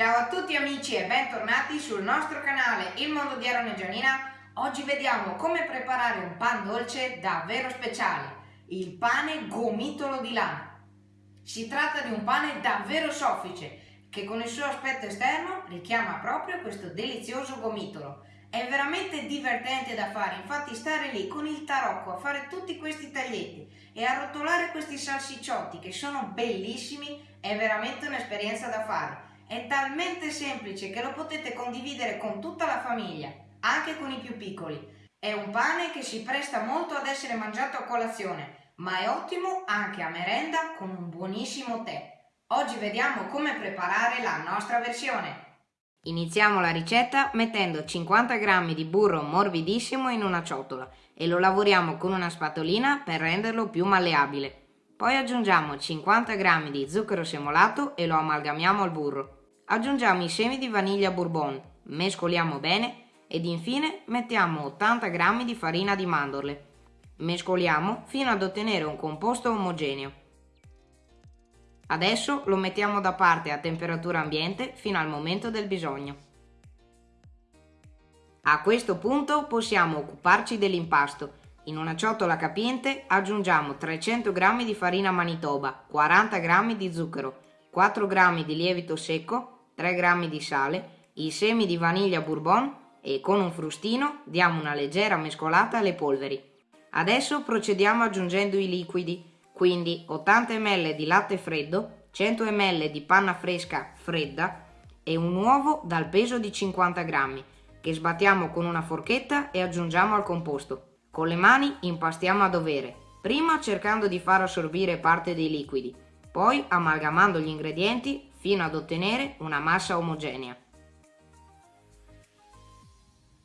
Ciao a tutti amici e bentornati sul nostro canale Il Mondo di Aaron e Gianina. Oggi vediamo come preparare un pan dolce davvero speciale, il pane gomitolo di lana. Si tratta di un pane davvero soffice che con il suo aspetto esterno richiama proprio questo delizioso gomitolo. È veramente divertente da fare, infatti stare lì con il tarocco a fare tutti questi taglietti e a rotolare questi salsicciotti che sono bellissimi è veramente un'esperienza da fare. È talmente semplice che lo potete condividere con tutta la famiglia, anche con i più piccoli. È un pane che si presta molto ad essere mangiato a colazione, ma è ottimo anche a merenda con un buonissimo tè. Oggi vediamo come preparare la nostra versione. Iniziamo la ricetta mettendo 50 g di burro morbidissimo in una ciotola e lo lavoriamo con una spatolina per renderlo più malleabile. Poi aggiungiamo 50 g di zucchero semolato e lo amalgamiamo al burro. Aggiungiamo i semi di vaniglia bourbon, mescoliamo bene ed infine mettiamo 80 g di farina di mandorle. Mescoliamo fino ad ottenere un composto omogeneo. Adesso lo mettiamo da parte a temperatura ambiente fino al momento del bisogno. A questo punto possiamo occuparci dell'impasto. In una ciotola capiente aggiungiamo 300 g di farina manitoba, 40 g di zucchero, 4 g di lievito secco, 3 g di sale, i semi di vaniglia bourbon e con un frustino diamo una leggera mescolata alle polveri. Adesso procediamo aggiungendo i liquidi quindi 80 ml di latte freddo, 100 ml di panna fresca fredda e un uovo dal peso di 50 grammi che sbattiamo con una forchetta e aggiungiamo al composto. Con le mani impastiamo a dovere, prima cercando di far assorbire parte dei liquidi, poi amalgamando gli ingredienti fino ad ottenere una massa omogenea.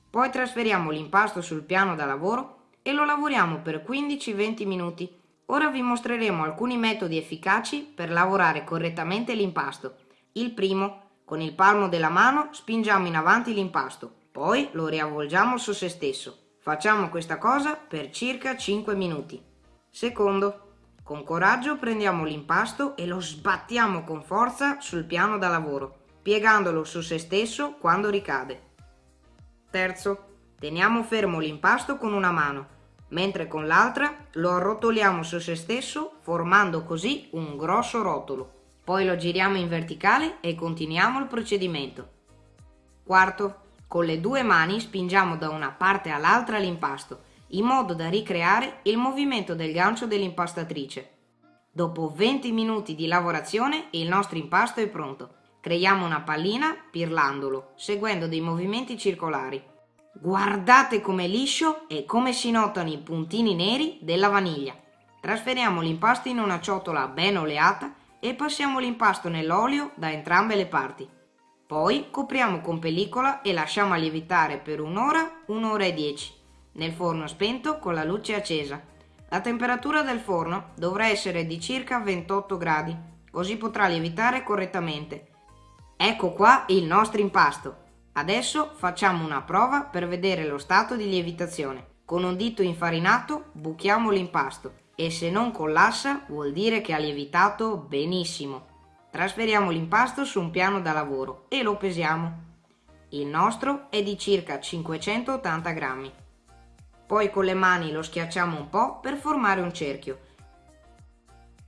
Poi trasferiamo l'impasto sul piano da lavoro e lo lavoriamo per 15-20 minuti Ora vi mostreremo alcuni metodi efficaci per lavorare correttamente l'impasto. Il primo, con il palmo della mano spingiamo in avanti l'impasto, poi lo riavvolgiamo su se stesso. Facciamo questa cosa per circa 5 minuti. Secondo, con coraggio prendiamo l'impasto e lo sbattiamo con forza sul piano da lavoro, piegandolo su se stesso quando ricade. Terzo, teniamo fermo l'impasto con una mano mentre con l'altra lo arrotoliamo su se stesso formando così un grosso rotolo. Poi lo giriamo in verticale e continuiamo il procedimento. Quarto, con le due mani spingiamo da una parte all'altra l'impasto, in modo da ricreare il movimento del gancio dell'impastatrice. Dopo 20 minuti di lavorazione il nostro impasto è pronto. Creiamo una pallina pirlandolo, seguendo dei movimenti circolari. Guardate com'è liscio e come si notano i puntini neri della vaniglia. Trasferiamo l'impasto in una ciotola ben oleata e passiamo l'impasto nell'olio da entrambe le parti. Poi copriamo con pellicola e lasciamo lievitare per un'ora, un'ora e dieci, nel forno spento con la luce accesa. La temperatura del forno dovrà essere di circa 28 gradi, così potrà lievitare correttamente. Ecco qua il nostro impasto. Adesso facciamo una prova per vedere lo stato di lievitazione. Con un dito infarinato buchiamo l'impasto e se non collassa vuol dire che ha lievitato benissimo. Trasferiamo l'impasto su un piano da lavoro e lo pesiamo. Il nostro è di circa 580 grammi. Poi con le mani lo schiacciamo un po' per formare un cerchio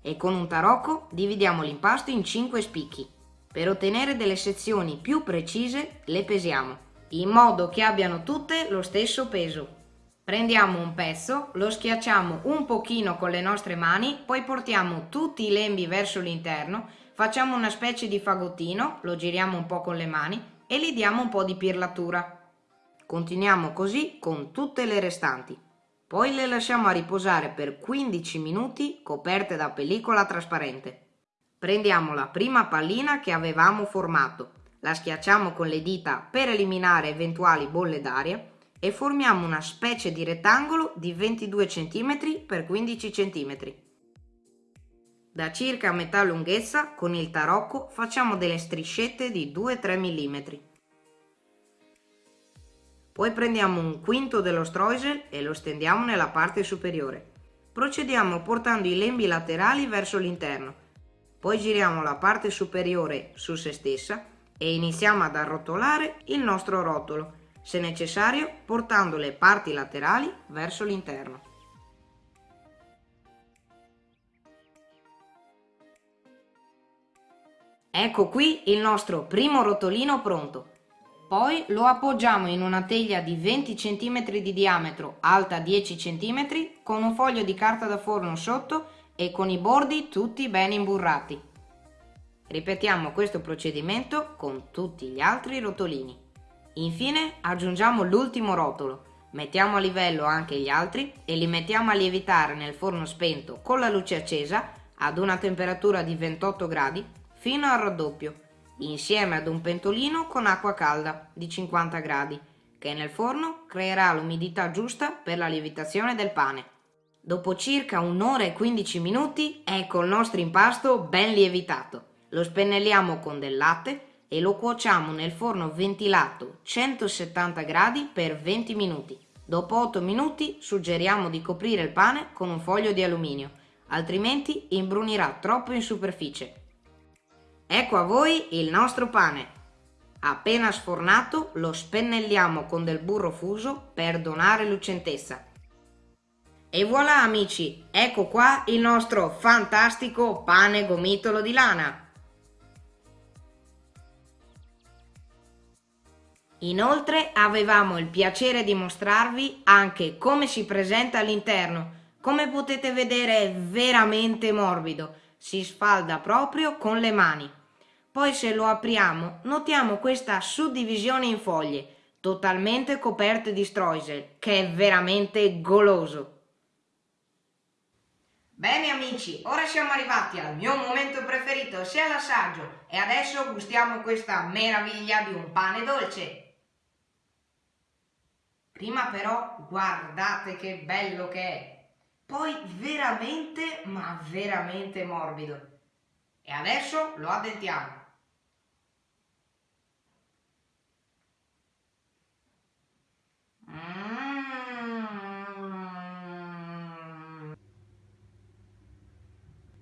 e con un tarocco dividiamo l'impasto in 5 spicchi. Per ottenere delle sezioni più precise le pesiamo, in modo che abbiano tutte lo stesso peso. Prendiamo un pezzo, lo schiacciamo un pochino con le nostre mani, poi portiamo tutti i lembi verso l'interno, facciamo una specie di fagottino, lo giriamo un po' con le mani e gli diamo un po' di pirlatura. Continuiamo così con tutte le restanti. Poi le lasciamo a riposare per 15 minuti coperte da pellicola trasparente. Prendiamo la prima pallina che avevamo formato, la schiacciamo con le dita per eliminare eventuali bolle d'aria e formiamo una specie di rettangolo di 22 cm x 15 cm. Da circa metà lunghezza con il tarocco facciamo delle striscette di 2-3 mm. Poi prendiamo un quinto dello streusel e lo stendiamo nella parte superiore. Procediamo portando i lembi laterali verso l'interno poi giriamo la parte superiore su se stessa e iniziamo ad arrotolare il nostro rotolo, se necessario portando le parti laterali verso l'interno. Ecco qui il nostro primo rotolino pronto. Poi lo appoggiamo in una teglia di 20 cm di diametro, alta 10 cm, con un foglio di carta da forno sotto e con i bordi tutti ben imburrati. Ripetiamo questo procedimento con tutti gli altri rotolini. Infine aggiungiamo l'ultimo rotolo, mettiamo a livello anche gli altri e li mettiamo a lievitare nel forno spento con la luce accesa ad una temperatura di 28 gradi fino al raddoppio, insieme ad un pentolino con acqua calda di 50 gradi, che nel forno creerà l'umidità giusta per la lievitazione del pane. Dopo circa un'ora e 15 minuti ecco il nostro impasto ben lievitato. Lo spennelliamo con del latte e lo cuociamo nel forno ventilato 170 gradi per 20 minuti. Dopo 8 minuti suggeriamo di coprire il pane con un foglio di alluminio, altrimenti imbrunirà troppo in superficie. Ecco a voi il nostro pane. Appena sfornato lo spennelliamo con del burro fuso per donare lucentezza. E voilà amici, ecco qua il nostro fantastico pane gomitolo di lana. Inoltre avevamo il piacere di mostrarvi anche come si presenta all'interno. Come potete vedere è veramente morbido, si sfalda proprio con le mani. Poi se lo apriamo notiamo questa suddivisione in foglie, totalmente coperte di streusel, che è veramente goloso. Bene amici, ora siamo arrivati al mio momento preferito, sia l'assaggio, e adesso gustiamo questa meraviglia di un pane dolce. Prima però guardate che bello che è. Poi veramente, ma veramente morbido. E adesso lo addentiamo.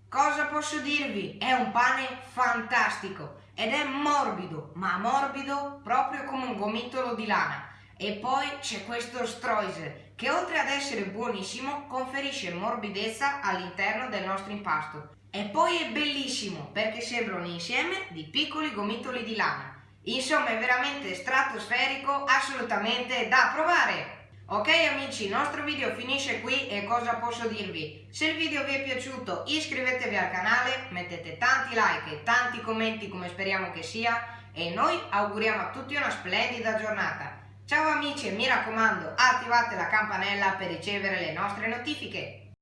Cosa posso dirvi? È un pane fantastico ed è morbido, ma morbido proprio come un gomitolo di lana. E poi c'è questo streusel che oltre ad essere buonissimo conferisce morbidezza all'interno del nostro impasto. E poi è bellissimo perché sembra un insieme di piccoli gomitoli di lana. Insomma è veramente stratosferico, assolutamente da provare! Ok amici, il nostro video finisce qui e cosa posso dirvi? Se il video vi è piaciuto iscrivetevi al canale, mettete tanti like e tanti commenti come speriamo che sia e noi auguriamo a tutti una splendida giornata. Ciao amici e mi raccomando attivate la campanella per ricevere le nostre notifiche.